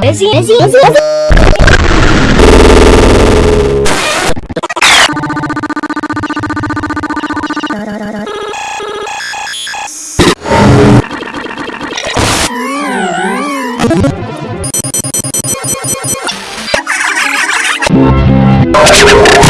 Busy, busy, busy, busy. you